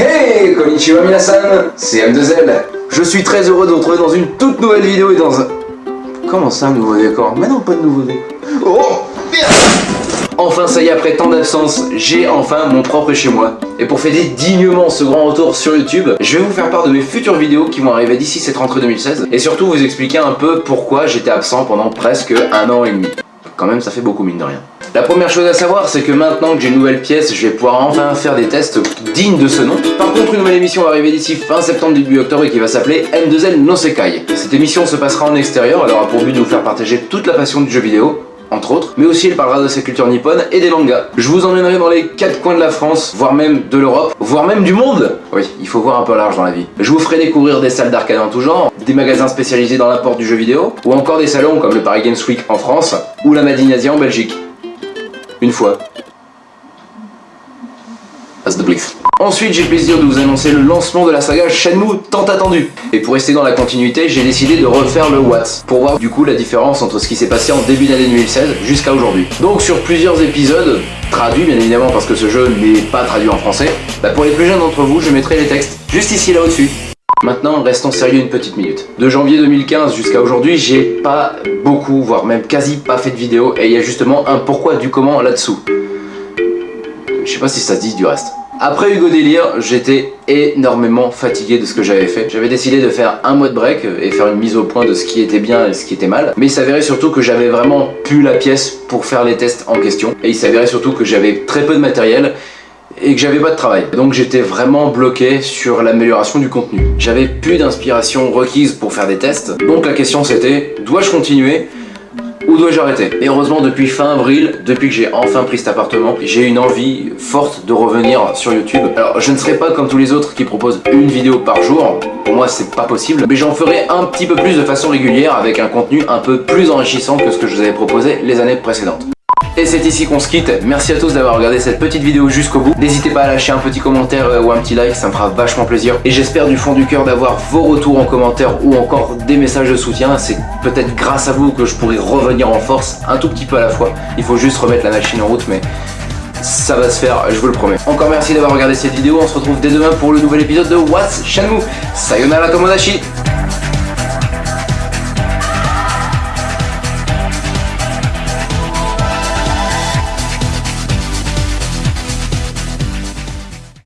Hey Konnichiwa minasan C'est M2L Je suis très heureux de vous retrouver dans une toute nouvelle vidéo et dans un... Comment ça, un nouveau décor? Mais non, pas de nouveau décor. Oh Merde Enfin, ça y est, après tant d'absence, j'ai enfin mon propre chez moi. Et pour fêter dignement ce grand retour sur YouTube, je vais vous faire part de mes futures vidéos qui vont arriver d'ici cette rentrée 2016. Et surtout vous expliquer un peu pourquoi j'étais absent pendant presque un an et demi. Quand même, ça fait beaucoup mine de rien. La première chose à savoir, c'est que maintenant que j'ai une nouvelle pièce, je vais pouvoir enfin faire des tests dignes de ce nom. Par contre, une nouvelle émission va arriver d'ici fin septembre, début octobre et qui va s'appeler M2L No Sekai. Cette émission se passera en extérieur, elle aura pour but de vous faire partager toute la passion du jeu vidéo, entre autres, mais aussi il parlera de sa culture nippone et des mangas. Je vous emmènerai dans les quatre coins de la France, voire même de l'Europe, voire même du monde Oui, il faut voir un peu large dans la vie. Je vous ferai découvrir des salles d'arcade en tout genre, des magasins spécialisés dans l'apport du jeu vidéo, ou encore des salons comme le Paris Games Week en France, ou la Madine Asia en Belgique. Une fois. As the Blitz. Ensuite, j'ai le plaisir de vous annoncer le lancement de la saga Shenmue tant attendue. Et pour rester dans la continuité, j'ai décidé de refaire le Watts, pour voir du coup la différence entre ce qui s'est passé en début d'année 2016 jusqu'à aujourd'hui. Donc sur plusieurs épisodes, traduits bien évidemment parce que ce jeu n'est pas traduit en français, bah pour les plus jeunes d'entre vous, je mettrai les textes juste ici là au-dessus. Maintenant, restons sérieux une petite minute. De janvier 2015 jusqu'à aujourd'hui, j'ai pas beaucoup, voire même quasi pas fait de vidéo, et il y a justement un pourquoi du comment là-dessous. Je sais pas si ça se dit du reste. Après Hugo Délire, j'étais énormément fatigué de ce que j'avais fait. J'avais décidé de faire un mois de break et faire une mise au point de ce qui était bien et ce qui était mal. Mais il s'avérait surtout que j'avais vraiment plus la pièce pour faire les tests en question. Et il s'avérait surtout que j'avais très peu de matériel et que j'avais pas de travail. Donc j'étais vraiment bloqué sur l'amélioration du contenu. J'avais plus d'inspiration requise pour faire des tests. Donc la question c'était, dois-je continuer où dois-je arrêter? Et heureusement, depuis fin avril, depuis que j'ai enfin pris cet appartement, j'ai une envie forte de revenir sur YouTube. Alors, je ne serai pas comme tous les autres qui proposent une vidéo par jour. Pour moi, c'est pas possible. Mais j'en ferai un petit peu plus de façon régulière avec un contenu un peu plus enrichissant que ce que je vous avais proposé les années précédentes. Et c'est ici qu'on se quitte. Merci à tous d'avoir regardé cette petite vidéo jusqu'au bout. N'hésitez pas à lâcher un petit commentaire euh, ou un petit like, ça me fera vachement plaisir. Et j'espère du fond du cœur d'avoir vos retours en commentaire ou encore des messages de soutien. C'est peut-être grâce à vous que je pourrai revenir en force un tout petit peu à la fois. Il faut juste remettre la machine en route, mais ça va se faire, je vous le promets. Encore merci d'avoir regardé cette vidéo. On se retrouve dès demain pour le nouvel épisode de What's Shenmue. Sayonara Tomodachi